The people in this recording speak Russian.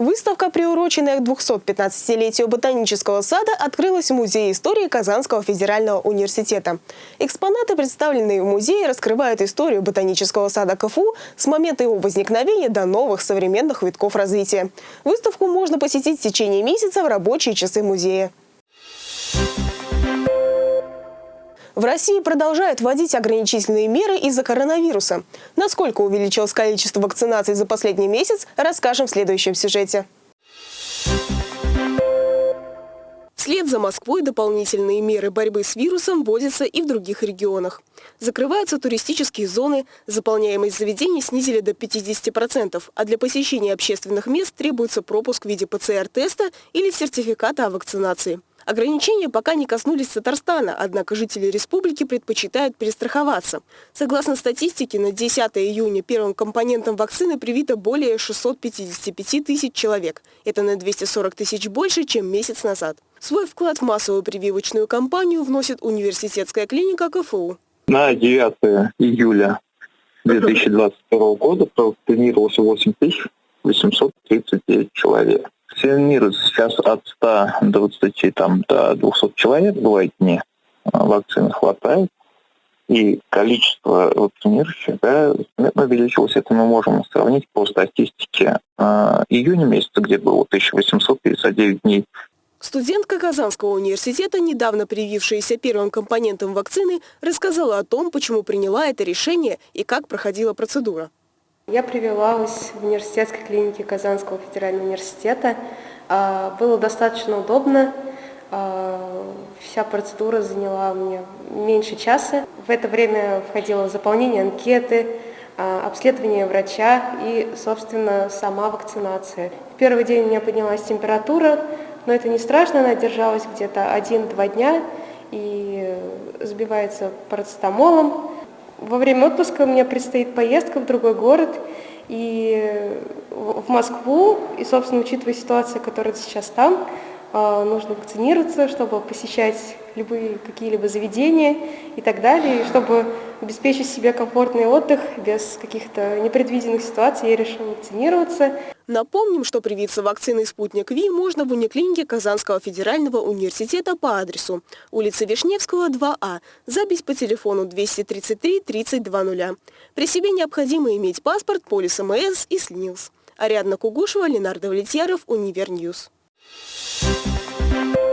Выставка, приуроченная к 215-летию ботанического сада, открылась в Музее истории Казанского федерального университета. Экспонаты, представленные в музее, раскрывают историю ботанического сада КФУ с момента его возникновения до новых современных витков развития. Выставку можно посетить в течение месяца в рабочие часы музея. В России продолжают вводить ограничительные меры из-за коронавируса. Насколько увеличилось количество вакцинаций за последний месяц, расскажем в следующем сюжете. Вслед за Москвой дополнительные меры борьбы с вирусом вводятся и в других регионах. Закрываются туристические зоны, заполняемость заведений снизили до 50%, а для посещения общественных мест требуется пропуск в виде ПЦР-теста или сертификата о вакцинации. Ограничения пока не коснулись Татарстана, однако жители республики предпочитают перестраховаться. Согласно статистике, на 10 июня первым компонентом вакцины привито более 655 тысяч человек. Это на 240 тысяч больше, чем месяц назад. Свой вклад в массовую прививочную кампанию вносит университетская клиника КФУ. На 9 июля 2022 года провакцинировалось 8 839 человек вакцинируется сейчас от 120 там, до 200 человек, бывает дни. А, вакцины хватает. И количество вакцинирующих да, увеличилось. Это мы можем сравнить по статистике э, июня месяца, где было 1859 дней. Студентка Казанского университета, недавно привившаяся первым компонентом вакцины, рассказала о том, почему приняла это решение и как проходила процедура. Я прививалась в университетской клинике Казанского федерального университета. А, было достаточно удобно. А, вся процедура заняла мне меньше часа. В это время входило заполнение анкеты, а, обследование врача и, собственно, сама вакцинация. В первый день у меня поднялась температура, но это не страшно, она держалась где-то 1-2 дня и сбивается парацетамолом. Во время отпуска у меня предстоит поездка в другой город и в Москву. И, собственно, учитывая ситуацию, которая сейчас там, а, нужно вакцинироваться, чтобы посещать любые какие-либо заведения и так далее. Чтобы обеспечить себе комфортный отдых без каких-то непредвиденных ситуаций, я решила вакцинироваться. Напомним, что привиться вакциной «Спутник Ви» можно в униклинике Казанского федерального университета по адресу улица Вишневского, 2А, запись по телефону 233 3020. При себе необходимо иметь паспорт, полис ОМС и СНИЛС. Ариадна Кугушева, Ленар Давлетьяров, Univer News. Thank you.